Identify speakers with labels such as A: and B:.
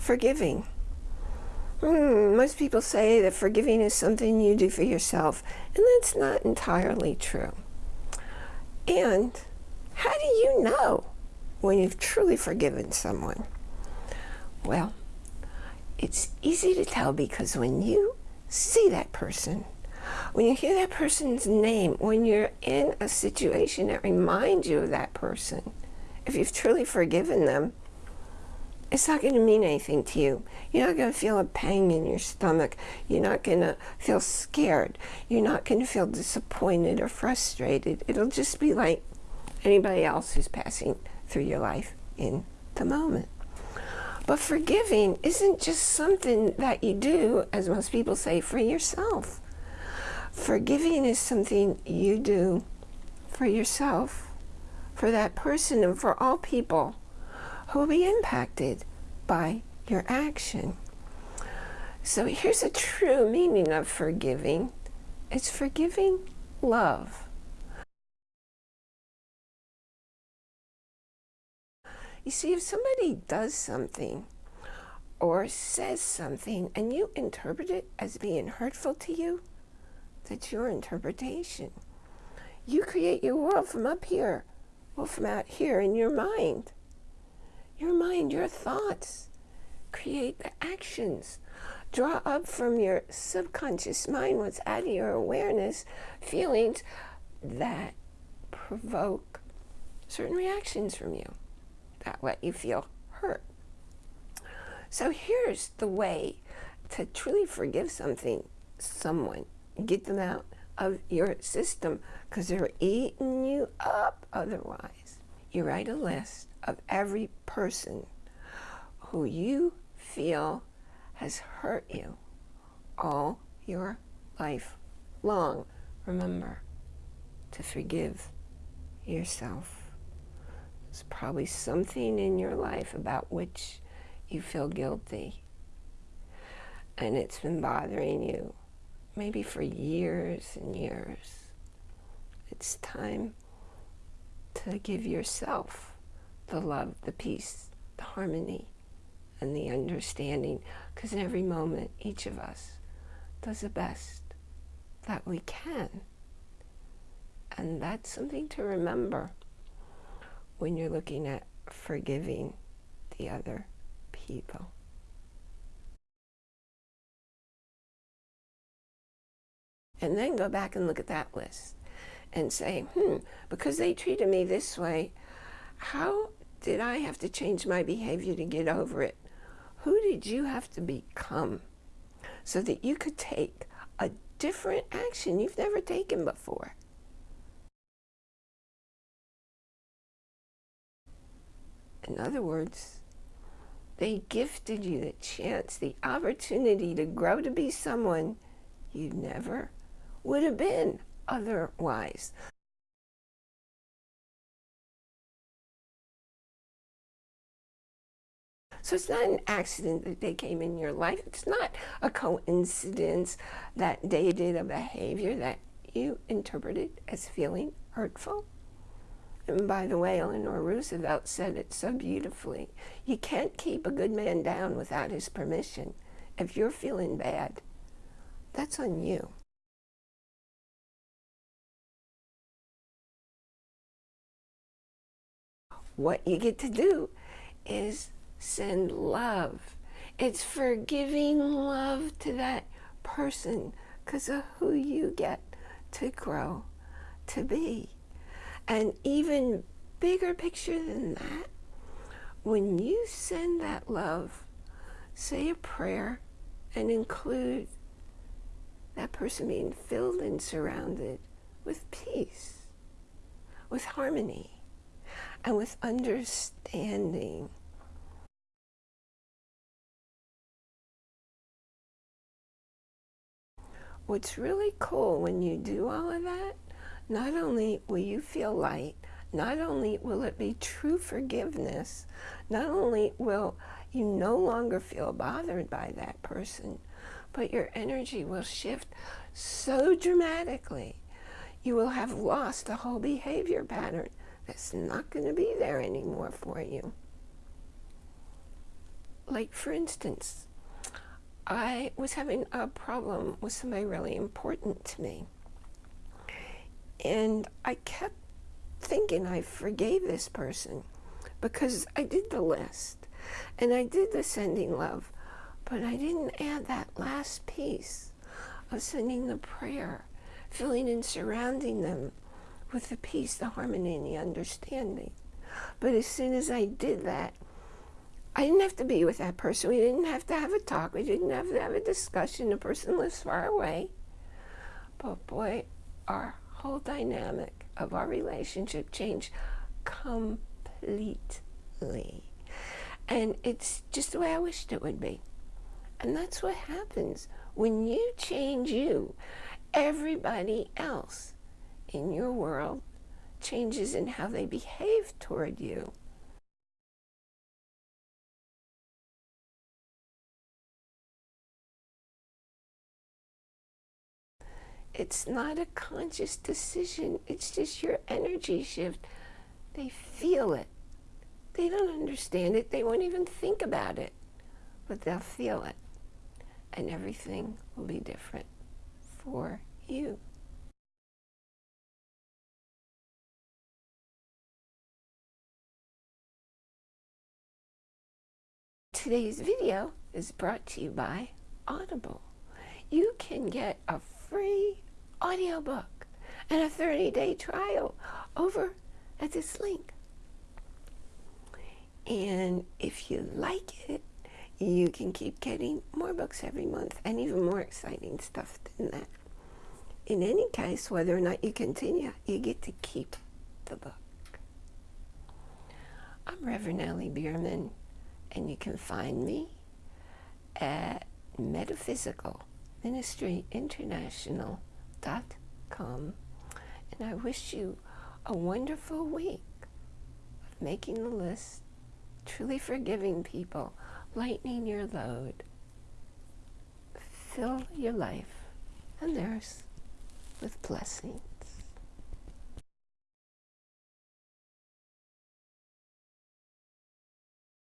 A: forgiving. Hmm, most people say that forgiving is something you do for yourself, and that's not entirely true. And how do you know when you've truly forgiven someone? Well, it's easy to tell because when you see that person, when you hear that person's name, when you're in a situation that reminds you of that person, if you've truly forgiven them, it's not going to mean anything to you. You're not going to feel a pang in your stomach. You're not going to feel scared. You're not going to feel disappointed or frustrated. It'll just be like anybody else who's passing through your life in the moment. But forgiving isn't just something that you do, as most people say, for yourself. Forgiving is something you do for yourself, for that person, and for all people who will be impacted by your action. So here's a true meaning of forgiving. It's forgiving love. You see, if somebody does something or says something and you interpret it as being hurtful to you, that's your interpretation. You create your world from up here, well, from out here in your mind. Your mind, your thoughts create the actions. Draw up from your subconscious mind what's out of your awareness, feelings that provoke certain reactions from you that let you feel hurt. So here's the way to truly forgive something, someone, get them out of your system because they're eating you up otherwise. You write a list of every person who you feel has hurt you all your life long. Remember to forgive yourself. There's probably something in your life about which you feel guilty. And it's been bothering you, maybe for years and years. It's time to give yourself the love, the peace, the harmony, and the understanding. Because in every moment, each of us does the best that we can. And that's something to remember when you're looking at forgiving the other people. And then go back and look at that list and say, hmm, because they treated me this way, how did I have to change my behavior to get over it? Who did you have to become so that you could take a different action you've never taken before? In other words, they gifted you the chance, the opportunity to grow to be someone you never would have been otherwise. So it's not an accident that they came in your life. It's not a coincidence that they did a behavior that you interpreted as feeling hurtful. And by the way, Eleanor Roosevelt said it so beautifully. You can't keep a good man down without his permission. If you're feeling bad, that's on you. What you get to do is send love. It's forgiving love to that person because of who you get to grow to be. And even bigger picture than that, when you send that love, say a prayer and include that person being filled and surrounded with peace, with harmony, and with understanding. What's really cool when you do all of that not only will you feel light, not only will it be true forgiveness, not only will you no longer feel bothered by that person, but your energy will shift so dramatically. You will have lost a whole behavior pattern that's not going to be there anymore for you. like for instance, I was having a problem with somebody really important to me. And I kept thinking I forgave this person because I did the list and I did the sending love, but I didn't add that last piece of sending the prayer, filling and surrounding them with the peace, the harmony, and the understanding. But as soon as I did that, I didn't have to be with that person. We didn't have to have a talk. We didn't have to have a discussion. The person lives far away. But boy, our whole dynamic of our relationship changed completely. And it's just the way I wished it would be. And that's what happens when you change you. Everybody else in your world changes in how they behave toward you. It's not a conscious decision. It's just your energy shift. They feel it. They don't understand it. They won't even think about it. But they'll feel it. And everything will be different for you. Today's video is brought to you by Audible. You can get a free audiobook and a 30-day trial over at this link. And if you like it, you can keep getting more books every month and even more exciting stuff than that. In any case, whether or not you continue, you get to keep the book. I'm Reverend Ellie Bierman and you can find me at metaphysicalministryinternational.com and I wish you a wonderful week of making the list, truly forgiving people, lightening your load, fill your life and theirs with blessing.